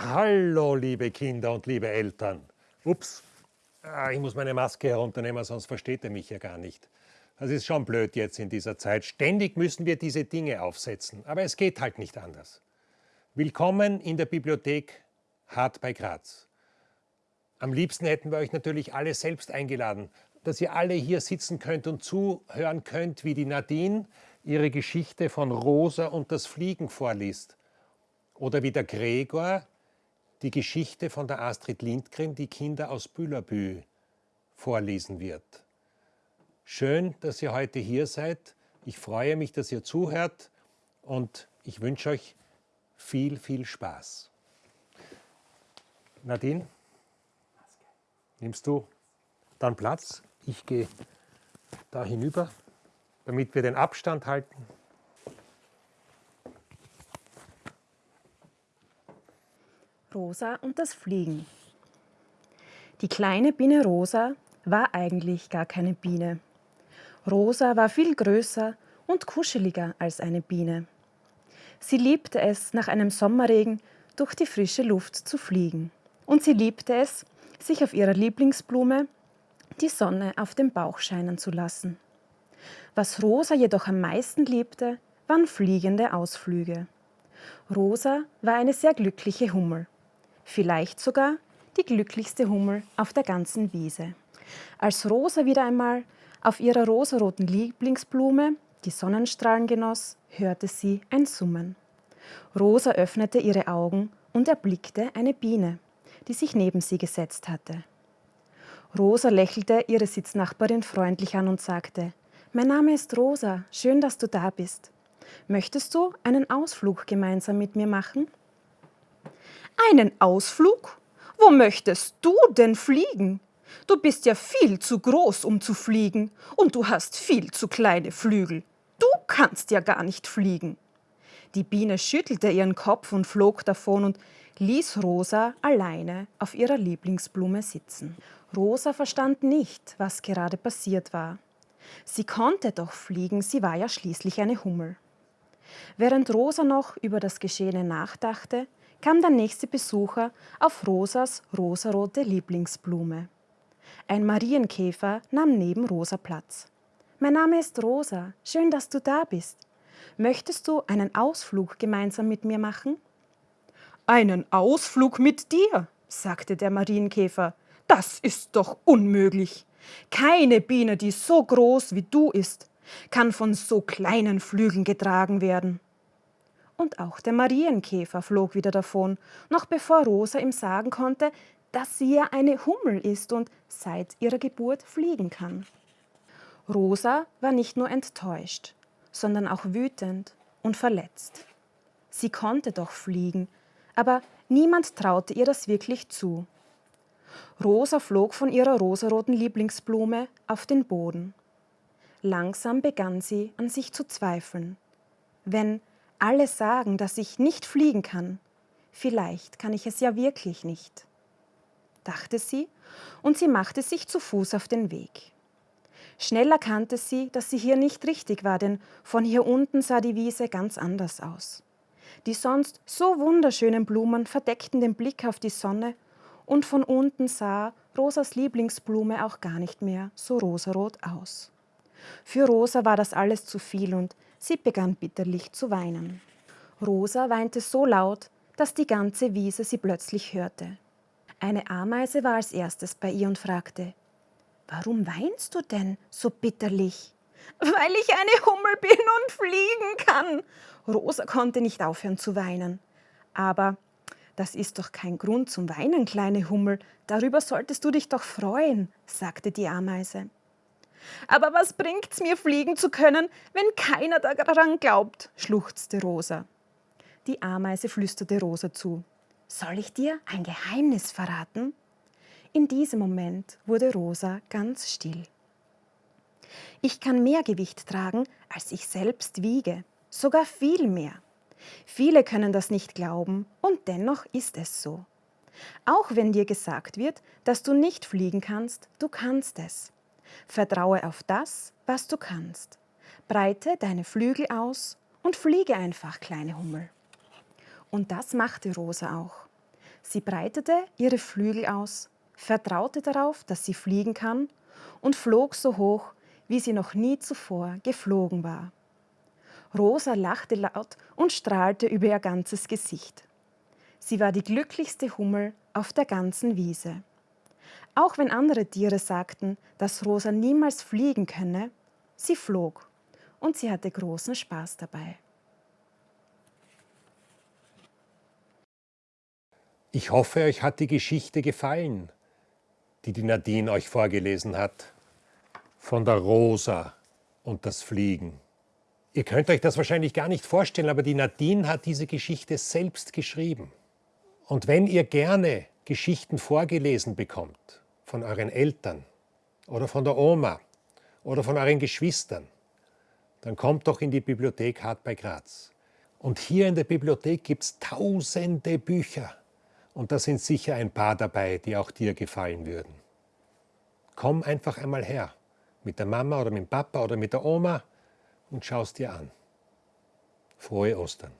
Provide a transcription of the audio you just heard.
Hallo, liebe Kinder und liebe Eltern. Ups, ah, ich muss meine Maske herunternehmen, sonst versteht ihr mich ja gar nicht. Das ist schon blöd jetzt in dieser Zeit. Ständig müssen wir diese Dinge aufsetzen, aber es geht halt nicht anders. Willkommen in der Bibliothek Hart bei Graz. Am liebsten hätten wir euch natürlich alle selbst eingeladen, dass ihr alle hier sitzen könnt und zuhören könnt, wie die Nadine ihre Geschichte von Rosa und das Fliegen vorliest. Oder wie der Gregor die Geschichte von der Astrid Lindgren, die Kinder aus Bülabü, vorlesen wird. Schön, dass ihr heute hier seid. Ich freue mich, dass ihr zuhört und ich wünsche euch viel, viel Spaß. Nadine, nimmst du dann Platz? Ich gehe da hinüber, damit wir den Abstand halten. Rosa und das Fliegen. Die kleine Biene Rosa war eigentlich gar keine Biene. Rosa war viel größer und kuscheliger als eine Biene. Sie liebte es, nach einem Sommerregen durch die frische Luft zu fliegen. Und sie liebte es, sich auf ihrer Lieblingsblume die Sonne auf dem Bauch scheinen zu lassen. Was Rosa jedoch am meisten liebte, waren fliegende Ausflüge. Rosa war eine sehr glückliche Hummel vielleicht sogar die glücklichste Hummel auf der ganzen Wiese. Als Rosa wieder einmal auf ihrer rosaroten Lieblingsblume die Sonnenstrahlen genoss, hörte sie ein Summen. Rosa öffnete ihre Augen und erblickte eine Biene, die sich neben sie gesetzt hatte. Rosa lächelte ihre Sitznachbarin freundlich an und sagte, Mein Name ist Rosa, schön, dass du da bist. Möchtest du einen Ausflug gemeinsam mit mir machen? Einen Ausflug? Wo möchtest du denn fliegen? Du bist ja viel zu groß, um zu fliegen, und du hast viel zu kleine Flügel. Du kannst ja gar nicht fliegen. Die Biene schüttelte ihren Kopf und flog davon und ließ Rosa alleine auf ihrer Lieblingsblume sitzen. Rosa verstand nicht, was gerade passiert war. Sie konnte doch fliegen, sie war ja schließlich eine Hummel. Während Rosa noch über das Geschehene nachdachte, kam der nächste Besucher auf Rosas rosarote Lieblingsblume. Ein Marienkäfer nahm neben Rosa Platz. Mein Name ist Rosa, schön, dass du da bist. Möchtest du einen Ausflug gemeinsam mit mir machen? Einen Ausflug mit dir, sagte der Marienkäfer. Das ist doch unmöglich. Keine Biene, die so groß wie du ist, kann von so kleinen Flügeln getragen werden und auch der Marienkäfer flog wieder davon, noch bevor Rosa ihm sagen konnte, dass sie ja eine Hummel ist und seit ihrer Geburt fliegen kann. Rosa war nicht nur enttäuscht, sondern auch wütend und verletzt. Sie konnte doch fliegen, aber niemand traute ihr das wirklich zu. Rosa flog von ihrer rosaroten Lieblingsblume auf den Boden. Langsam begann sie an sich zu zweifeln. Wenn alle sagen, dass ich nicht fliegen kann. Vielleicht kann ich es ja wirklich nicht, dachte sie, und sie machte sich zu Fuß auf den Weg. Schnell erkannte sie, dass sie hier nicht richtig war, denn von hier unten sah die Wiese ganz anders aus. Die sonst so wunderschönen Blumen verdeckten den Blick auf die Sonne und von unten sah Rosas Lieblingsblume auch gar nicht mehr so rosarot aus. Für Rosa war das alles zu viel und Sie begann bitterlich zu weinen. Rosa weinte so laut, dass die ganze Wiese sie plötzlich hörte. Eine Ameise war als erstes bei ihr und fragte, Warum weinst du denn so bitterlich? Weil ich eine Hummel bin und fliegen kann. Rosa konnte nicht aufhören zu weinen. Aber das ist doch kein Grund zum Weinen, kleine Hummel. Darüber solltest du dich doch freuen, sagte die Ameise. Aber was bringt's mir, fliegen zu können, wenn keiner daran glaubt? schluchzte Rosa. Die Ameise flüsterte Rosa zu. Soll ich dir ein Geheimnis verraten? In diesem Moment wurde Rosa ganz still. Ich kann mehr Gewicht tragen, als ich selbst wiege, sogar viel mehr. Viele können das nicht glauben, und dennoch ist es so. Auch wenn dir gesagt wird, dass du nicht fliegen kannst, du kannst es. Vertraue auf das, was du kannst. Breite deine Flügel aus und fliege einfach, kleine Hummel. Und das machte Rosa auch. Sie breitete ihre Flügel aus, vertraute darauf, dass sie fliegen kann und flog so hoch, wie sie noch nie zuvor geflogen war. Rosa lachte laut und strahlte über ihr ganzes Gesicht. Sie war die glücklichste Hummel auf der ganzen Wiese. Auch wenn andere Tiere sagten, dass Rosa niemals fliegen könne, sie flog und sie hatte großen Spaß dabei. Ich hoffe, euch hat die Geschichte gefallen, die die Nadine euch vorgelesen hat, von der Rosa und das Fliegen. Ihr könnt euch das wahrscheinlich gar nicht vorstellen, aber die Nadine hat diese Geschichte selbst geschrieben. Und wenn ihr gerne Geschichten vorgelesen bekommt von euren Eltern oder von der Oma oder von euren Geschwistern, dann kommt doch in die Bibliothek Hart bei Graz. Und hier in der Bibliothek gibt es tausende Bücher. Und da sind sicher ein paar dabei, die auch dir gefallen würden. Komm einfach einmal her, mit der Mama oder mit dem Papa oder mit der Oma und schaust dir an. Frohe Ostern.